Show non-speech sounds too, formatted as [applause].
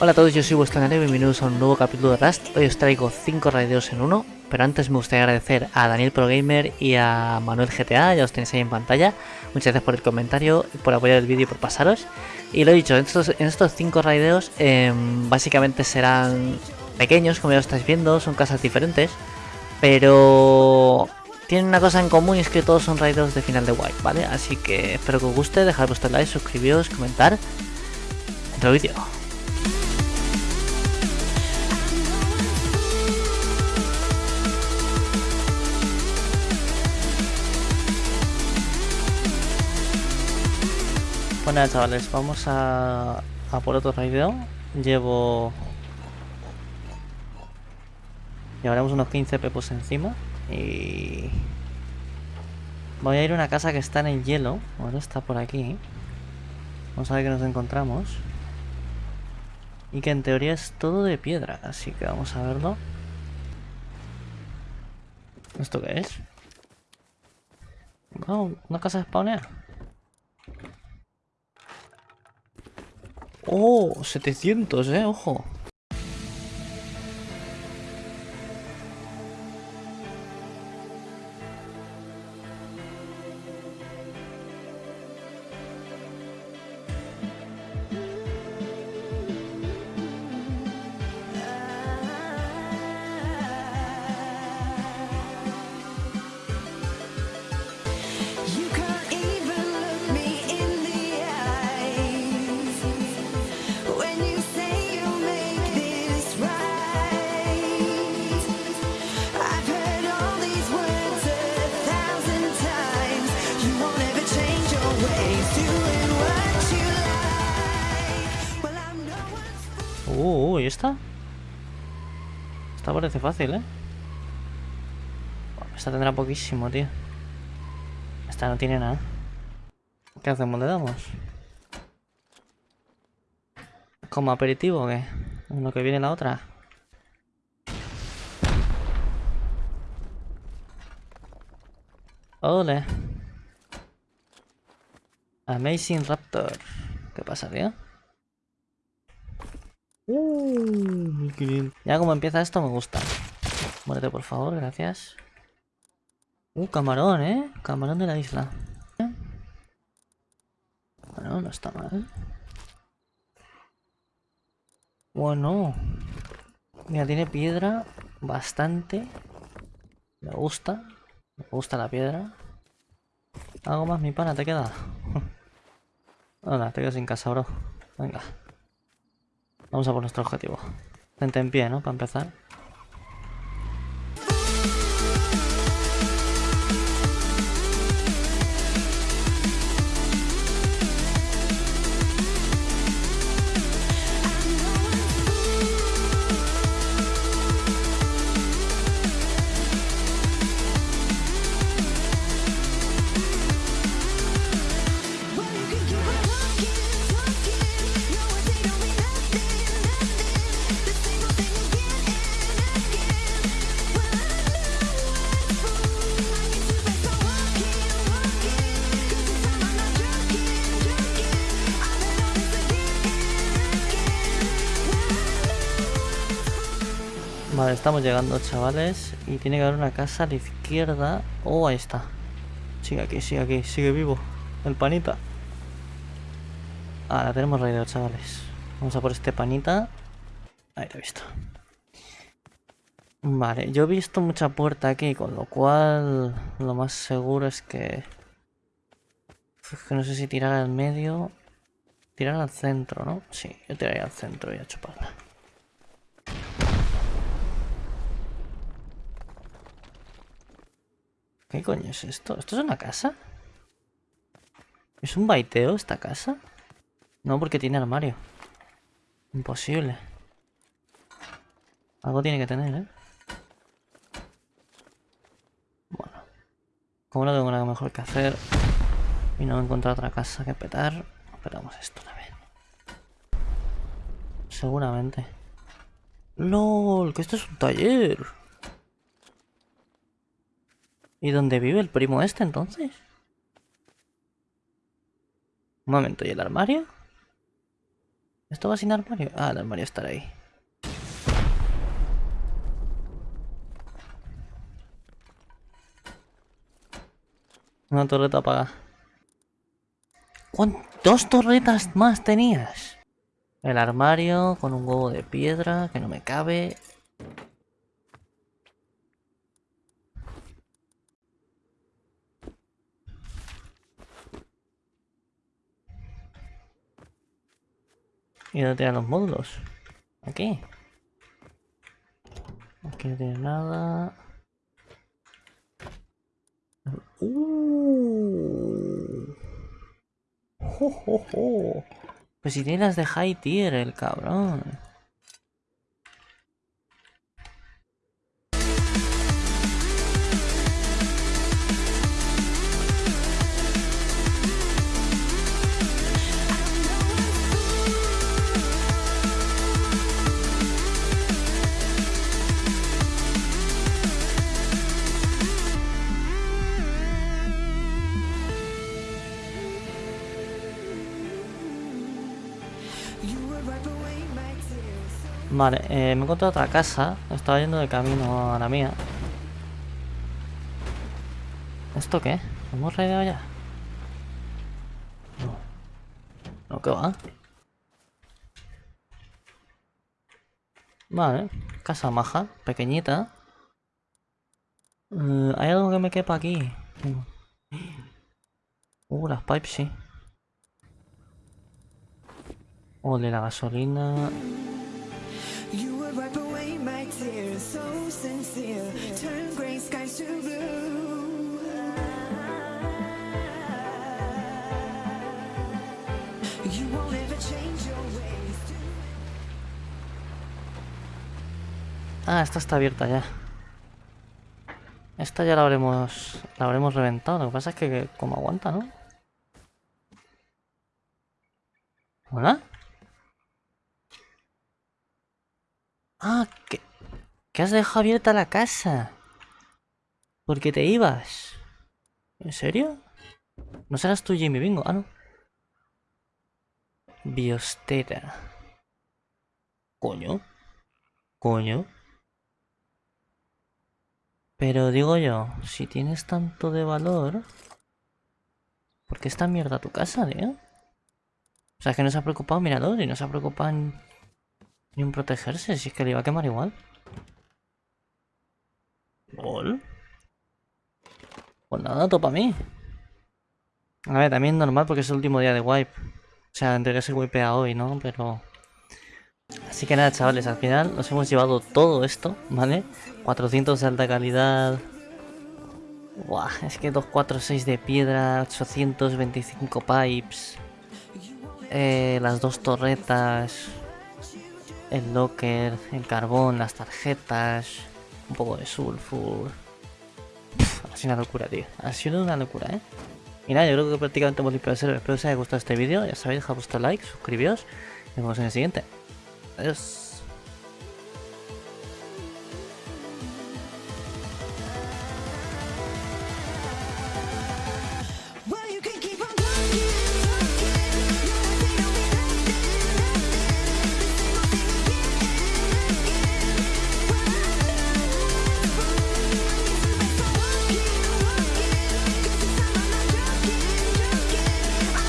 Hola a todos, yo soy vuestro y bienvenidos a un nuevo capítulo de Rust. Hoy os traigo 5 raideos en uno, pero antes me gustaría agradecer a Daniel Pro Gamer y a Manuel GTA, ya os tenéis ahí en pantalla. Muchas gracias por el comentario, por apoyar el vídeo y por pasaros. Y lo he dicho, en estos 5 en estos cinco raideos em, básicamente serán pequeños, como ya lo estáis viendo, son casas diferentes, pero tienen una cosa en común y es que todos son raideos de final de White, ¿vale? Así que espero que os guste, dejad vuestro like, suscribiros, comentar. Dentro vídeo. Bueno chavales, vamos a, por otro raideo. Llevo... Llevaremos unos 15 pepos encima. Y... Voy a ir a una casa que está en el hielo. Ahora está por aquí. Vamos a ver qué nos encontramos. Y que en teoría es todo de piedra. Así que vamos a verlo. ¿Esto qué es? Wow, una casa de spawner. Oh, 700, eh, ojo. One's Uh, ¿y esta? Esta parece fácil, ¿eh? Esta tendrá poquísimo, tío. Esta no tiene nada. ¿Qué hacemos? ¿Le damos? ¿Como aperitivo o qué? En lo que viene la otra. Ole. Amazing Raptor. ¿Qué pasa, tío? Uh, 1500. Ya como empieza esto me gusta. Muérete por favor, gracias. Uh, camarón, ¿eh? Camarón de la isla. Bueno, no está mal. Bueno. Mira, tiene piedra bastante. Me gusta. Me gusta la piedra. Algo más, mi pana, te queda. [laughs] Hola, te quedas sin casa, bro. Venga. Vamos a por nuestro objetivo. Gente en pie, ¿no? Para empezar. Estamos llegando, chavales. Y tiene que haber una casa a la izquierda. Oh, ahí está. Sigue aquí, sigue aquí, sigue vivo. El panita. Ah, la tenemos raideo, chavales. Vamos a por este panita. Ahí lo he visto. Vale, yo he visto mucha puerta aquí, con lo cual lo más seguro es que... Es que no sé si tirar al medio... Tirar al centro, ¿no? Sí, yo tiraría al centro y a chuparla. ¿Qué coño es esto? ¿Esto es una casa? ¿Es un baiteo esta casa? No, porque tiene armario. Imposible. Algo tiene que tener, ¿eh? Bueno. Como no tengo nada mejor que hacer y no encontrar otra casa que petar, petamos esto también. Seguramente. ¡Lol! Que esto es un taller. ¿Y dónde vive el primo este entonces? Un momento, ¿y el armario? ¿Esto va sin armario? Ah, el armario estará ahí. Una torreta apagada. ¿Cuán- ¿Dos torretas más tenías? El armario con un huevo de piedra que no me cabe. ¿Y dónde tienen los módulos? Aquí. Aquí no tiene nada. Uh. Jo, jo, jo. Pues si tiene las de high tier, el cabrón. Vale, eh, me he encontrado otra casa. Estaba yendo de camino a la mía. ¿Esto qué? ¿Hemos raideado ya? No. No, ¿qué va? Vale, casa maja, pequeñita. Eh, ¿Hay algo que me quepa aquí? Uh, las pipes sí. Ole, la gasolina. So sincere. Turn gray skies to blue. You won't ever change your ways. Ah, esta está abierta ya. Esta ya la habremos la habremos reventado. Lo que pasa es que, como aguanta, ¿no? ¿Hola? Ah, que, que has dejado abierta la casa. Porque te ibas. ¿En serio? ¿No serás tú Jimmy Bingo? Ah, no. Biostera. Coño. Coño. Pero digo yo, si tienes tanto de valor, ¿por qué esta mierda tu casa, tío? O sea, es que no se ha preocupado Mirador y no se ha preocupado en, ni en protegerse, si es que le iba a quemar igual. Pues nada, topa a mí. A ver, también normal porque es el último día de wipe. O sea, entre que se wipea hoy, ¿no? Pero... Así que nada, chavales, al final nos hemos llevado todo esto, ¿vale? 400 de alta calidad. Buah, es que 246 de piedra, 825 pipes. eh, las dos torretas. El locker, el carbón, las tarjetas. Un poco de sulfur. Ha sido una locura, tío. Ha sido una locura, ¿eh? Y nada, yo creo que prácticamente hemos limpiado el server. Espero que os haya gustado este vídeo. Ya sabéis, dejad vuestro like, suscribíos. Nos vemos en el siguiente. Adiós.